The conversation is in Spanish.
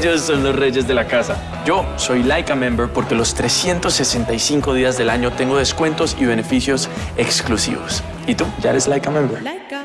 Ellos son los reyes de la casa. Yo soy Laika Member porque los 365 días del año tengo descuentos y beneficios exclusivos. ¿Y tú? ¿Ya eres Laika Member?